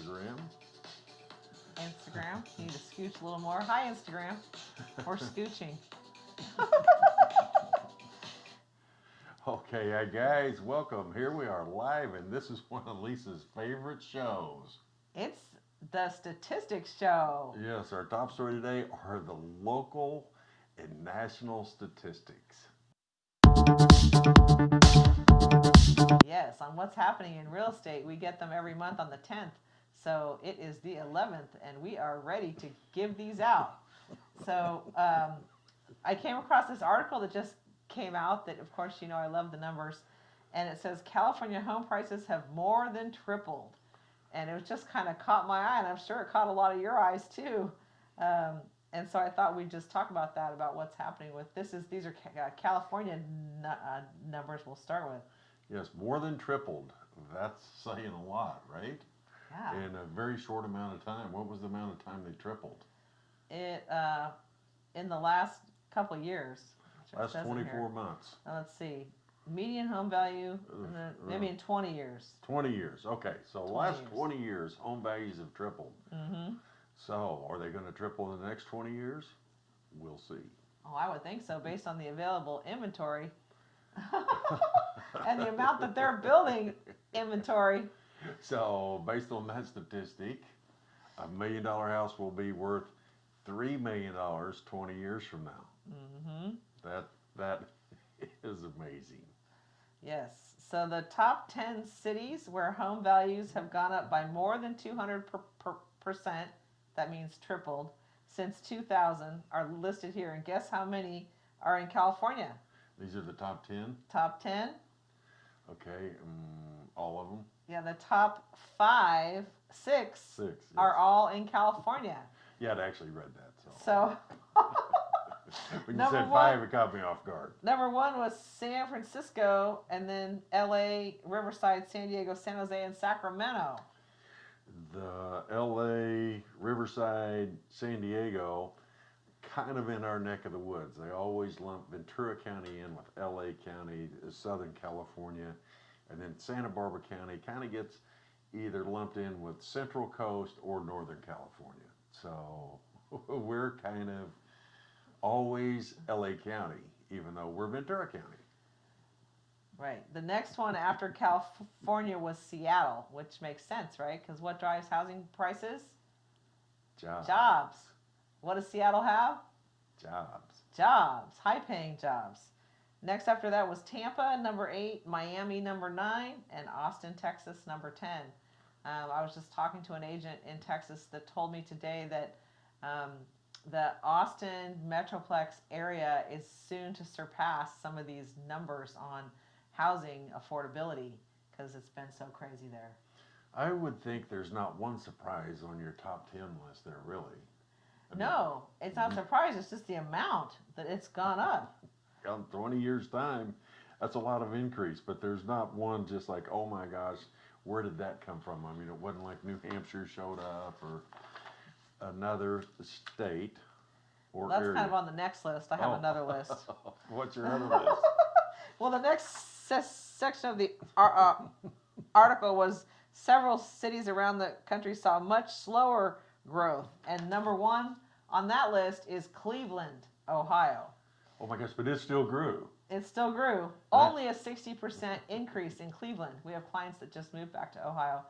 Instagram. Instagram. You need to scooch a little more. Hi, Instagram. We're scooching. Okay, uh, guys, welcome. Here we are live, and this is one of Lisa's favorite shows. It's the statistics show. Yes, our top story today are the local and national statistics. Yes, on what's happening in real estate. We get them every month on the 10th. So it is the 11th, and we are ready to give these out. So um, I came across this article that just came out that, of course, you know, I love the numbers. And it says California home prices have more than tripled. And it was just kind of caught my eye, and I'm sure it caught a lot of your eyes too. Um, and so I thought we'd just talk about that, about what's happening with this. Is these are uh, California n- uh, numbers we'll start with. Yes, more than tripled. That's saying a lot, right? Yeah. In a very short amount of time. What was the amount of time they tripled? It uh, in the last couple years. Last 24 months. Now, let's see. Median home value, in the- Ugh, maybe in 20 years. 20 years. Okay, so 20 last years. 20 years, home values have tripled. hmm So, are they going to triple in the next 20 years? We'll see. Oh, I would think so, based on the available inventory and the amount that they're building inventory. So, based on that statistic, a million dollar house will be worth three million dollars 20 years from now. hmm That that is amazing. Yes. So the top 10 cities where home values have gone up by more than 200 per, per, percent, that means tripled, since 2000 are listed here. And guess how many are in California? These are the top 10. Top 10? Okay, um, all of them. Yeah, the top five, six Six. are all in California. Yeah, I'd actually read that. So, So when you said one- five, it caught me off guard. number one was San Francisco, and then LA, Riverside, San Diego, San Jose, and Sacramento. The L.A., Riverside, San Diego, kind of in our neck of the woods. They always lump Ventura County in with L.A. County, Southern California, and then Santa Barbara County kind of gets either lumped in with Central Coast or Northern California. So we're kind of always L.A. County, even though we're Ventura County. Right. The next one after California was Seattle, which makes sense, right? Because what drives housing prices? Jobs. Jobs. What does Seattle have? Jobs. Jobs, high paying jobs. Next after that was Tampa, number eight, Miami, number nine, and Austin, Texas, number 10. Um, I was just talking to an agent in Texas that told me today that um, the Austin Metroplex area is soon to surpass some of these numbers on housing affordability because it's been so crazy there. I would think there's not one surprise on your top 10 list there, really. No, it's not surprising. It's just the amount that it's gone up. in 20 years time that's a lot of increase but there's not one just like oh my gosh where did that come from i mean it wasn't like new hampshire showed up or another state or That's area. kind of on the next list. I have Oh. another list. what's your other list Well, the next se- section of the uh, article was several cities around the country saw much slower growth, and number one on that list is Cleveland, Ohio. oh my gosh but it still grew It still grew, only a 60% increase in Cleveland. We have clients that just moved back to Ohio,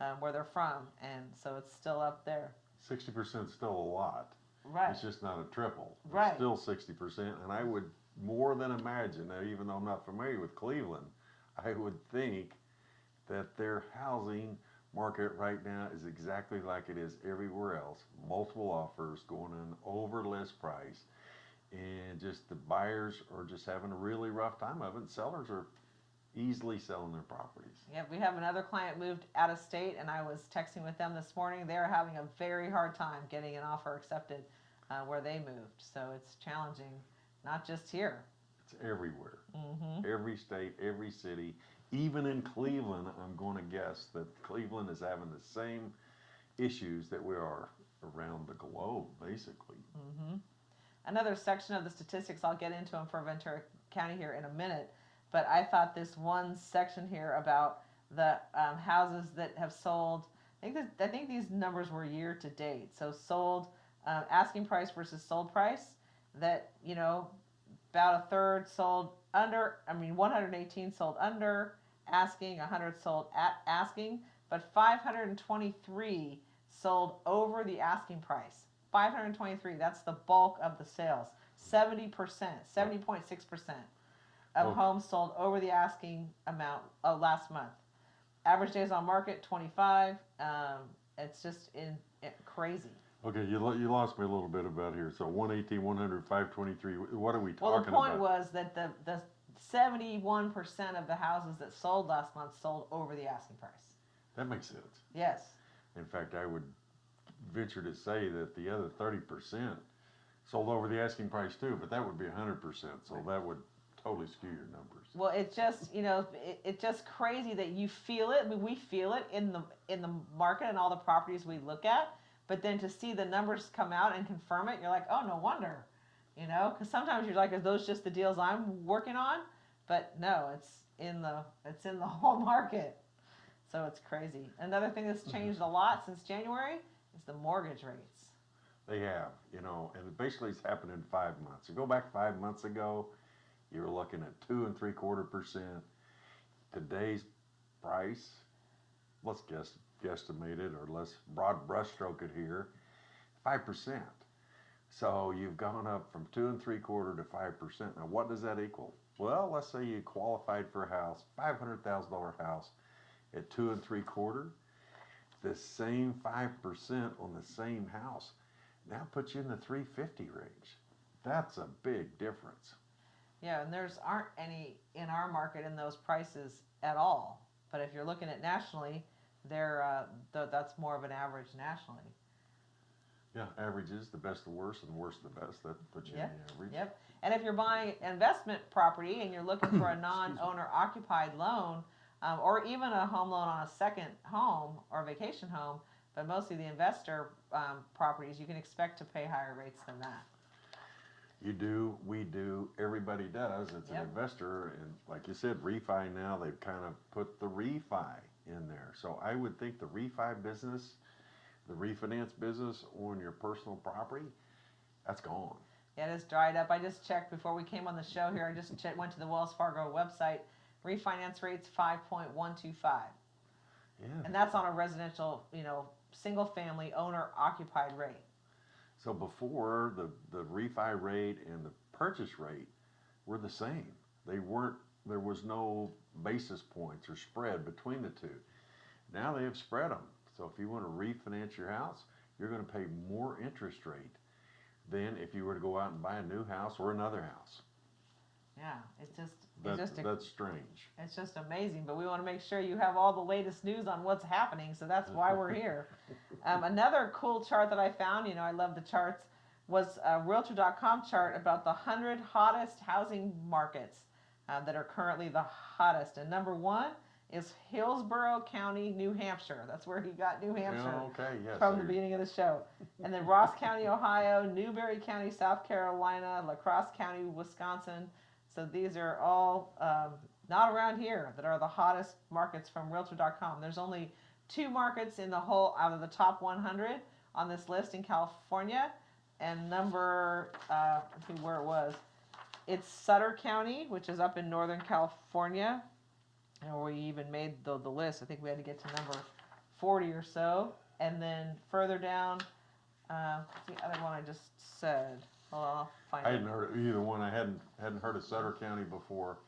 um, where they're from, and so it's still up there. 60% is still a lot Right. it's just not a triple it's Right. still 60% and i would more than imagine now even though i'm not familiar with cleveland i would think that their housing market right now is exactly like it is everywhere else multiple offers going on over list price and just the buyers are just having a really rough time of it sellers are easily selling their properties Yeah, we have another client moved out of state, and I was texting with them this morning. They're having a very hard time getting an offer accepted uh, where they moved. So it's challenging, not just here. it's everywhere hmm every state every city even in cleveland i'm going to guess that cleveland is having the same issues that we are around the globe basically hmm Another section of the statistics, I'll get into them for Ventura County here in a minute, but I thought this one section here about the um, houses that have sold I think I think these numbers were year to date. So sold, uh, asking price versus sold price. That you know, about a third sold under. I mean, 118 sold under asking, 100 sold at asking, but 523 sold over the asking price. 523. That's the bulk of the sales. 70 percent, 70.6 percent of Oh. homes sold over the asking amount uh, last month. Average days on market 25. Um, it's just in, it, crazy. Okay, you, lo- you lost me a little bit about here. So 118, 100, 523, what are we talking Well, the talking point about? was that the the 71 percent of the houses that sold last month sold over the asking price. That makes sense. Yes. In fact, I would venture to say that the other 30% sold over the asking price too, but that would be 100%. So that would totally skew your numbers. Well, it's just you know it, it's just crazy that you feel it. I mean, we feel it in the in the market and all the properties we look at. But then to see the numbers come out and confirm it, you're like, oh, no wonder. You know, because sometimes you're like, are those just the deals I'm working on? But no, it's in the it's in the whole market. So it's crazy. Another thing that's mm-hmm. changed a lot since January is the mortgage rates. They have, you know, and it basically it's happened in five months. You go back five months ago, you were looking at two and three quarter percent. Today's price, let's guess guesstimate it or let's broad brushstroke it here, five percent. So you've gone up from two and three quarter to five percent. Now what does that equal? Well, let's say you qualified for a house, five hundred thousand dollar house at two and three quarter. The same five percent on the same house now puts you in the 350 range. That's a big difference. Yeah, and there's aren't any in our market in those prices at all. But if you're looking at nationally, they're uh, th- that's more of an average nationally. Yeah, averages the best the worst and the worst the best. That puts you Yep, in the average. Yep. And if you're buying investment property and you're looking for a non-owner occupied loan, um, or even a home loan on a second home or vacation home, but mostly the investor um, properties, you can expect to pay higher rates than that. You do, we do, everybody does. It's an investor, and like you said, refi now they've kind of put the refi in there. So I would think the refi business, the refinance business on your personal property, that's gone. Yeah, it is dried up. I just checked before we came on the show here. I just went to the Wells Fargo website. Refinance rates 5.125. Yeah. And that's on a residential, you know, single family owner occupied rate. So before the, the refi rate and the purchase rate were the same. They weren't, there was no basis points or spread between the two. Now they have spread them. So if you want to refinance your house, you're going to pay more interest rate than if you were to go out and buy a new house or another house. Yeah, it's just That, it's just a, that's strange. it's just amazing. But we want to make sure you have all the latest news on what's happening, so that's why we're here. Um, another cool chart that I found, you know, I love the charts, was a Realtor.com chart about the hundred hottest housing markets uh, that are currently the hottest. And number one is Hillsborough County, New Hampshire. That's where he got New Hampshire Yeah, okay, yes. from the beginning of the show. And then Ross County, Ohio, Newberry County, South Carolina, La Crosse County, Wisconsin. So these are all um, not around here that are the hottest markets from Realtor.com. There's only two markets in the whole out of the top 100 on this list in California, and number uh, where it was. It's Sutter County, which is up in Northern California, and we even made the, the list. I think we had to get to number 40 or so. And then further down, uh, what's the other one I just said? On, I'll find I it. hadn't heard of either one. I hadn't hadn't heard of Sutter County before.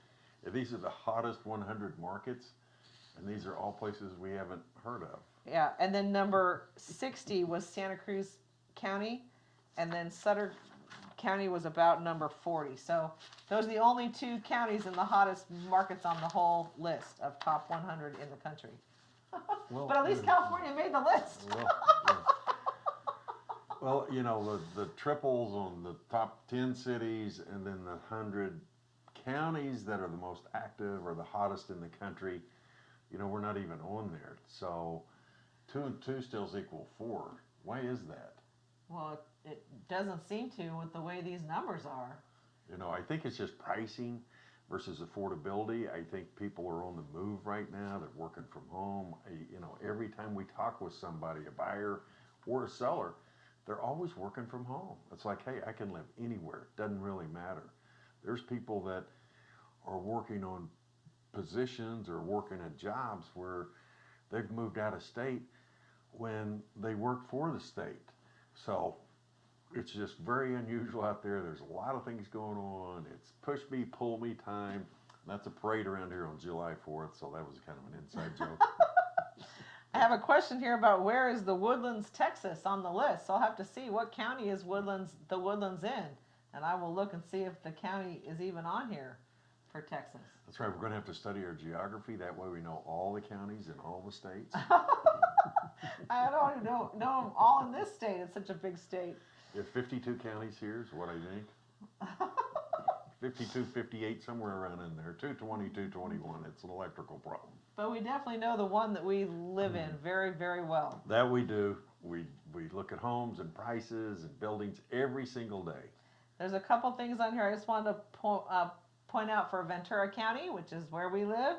These are the hottest 100 markets, and these are all places we haven't heard of. Yeah, and then number 60 was Santa Cruz County, and then Sutter County was about number 40. So those are the only two counties in the hottest markets on the whole list of top 100 in the country. Well, But at least. California made the list. Well, yeah. Well, you know, the, the triples on the top ten cities and then the hundred counties that are the most active or the hottest in the country, you know, we're not even on there. So two and two stills equal four. Why is that? Well, it, it doesn't seem to with the way these numbers are. You know, I think it's just pricing. versus affordability. I think people are on the move right now. They're working from home. I- You know, every time we talk with somebody, a buyer or a seller, they're always working from home. It's like, hey, I can live anywhere. Doesn't really matter. There's people that are working on positions or working at jobs where they've moved out of state when they work for the state. So it's just very unusual out there. There's a lot of things going on. It's push me, pull me time. That's a parade around here on July 4th, so that was kind of an inside joke. I have a question here about where is the Woodlands, Texas on the list. So I'll have to see what county is Woodlands, the Woodlands in. And I will look and see if the county is even on here for Texas. That's right, we're going to have to study our geography. That way we know all the counties in all the states. I don't even know, know them all in this state. It's such a big state. If 52 counties here is what I think. 52, 58, somewhere around in there. 220, 221. It's an electrical problem. But we definitely know the one that we live in very, very well. That we do. We, we look at homes and prices and buildings every single day. There's a couple things on here I just wanted to po- uh, point out for Ventura County, which is where we live,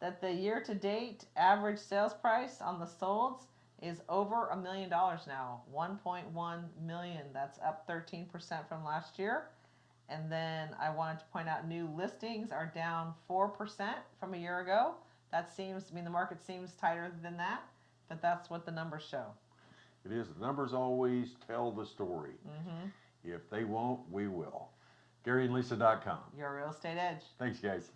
that the year to date average sales price on the solds is over a million dollars now 1.1 million. That's up 13% from last year. And then I wanted to point out new listings are down 4% from a year ago. That seems, I mean, the market seems tighter than that, but that's what the numbers show. It is. The numbers always tell the story. hmm If they won't, we will. GaryandLisa.com. Your real estate edge. Thanks, guys.